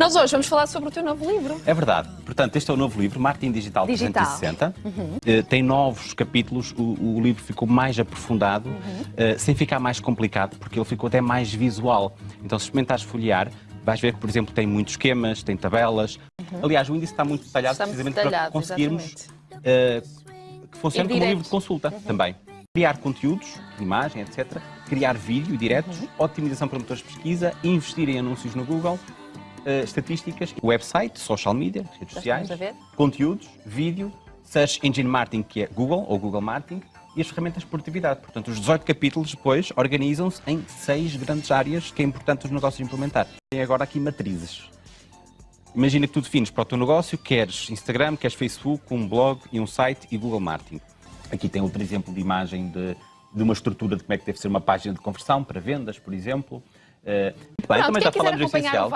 Nós hoje vamos falar sobre o teu novo livro. É verdade. Portanto, este é o novo livro, Marketing Digital, Digital. 360. Eh, tem novos capítulos, o, o livro ficou mais aprofundado, eh, sem ficar mais complicado, porque ele ficou até mais visual. Então, se experimentares folhear, vais ver que, por exemplo, tem muitos esquemas, tem tabelas. Aliás, o índice está muito detalhado, precisamente detalhado, para conseguirmos eh, que funcione como um livro de consulta também. Criar conteúdos, imagem, etc. Criar vídeo diretos, otimização para motores de pesquisa, investir em anúncios no Google, eh, estatísticas, website, social media, redes sociais, conteúdos, vídeo, search engine marketing, que é Google ou Google Marketing, e as ferramentas de produtividade. Portanto, os 18 capítulos depois organizam-se em seis grandes áreas que é importante os negócios implementar. Tem agora aqui matrizes. Imagina que tu defines para o teu negócio, queres Instagram, queres Facebook, um blog e um site e Google Marketing. Aqui tem outro exemplo de imagem de, de uma estrutura de como é que deve ser uma página de conversão para vendas, por exemplo. Muito bem, também já falamos do essencial.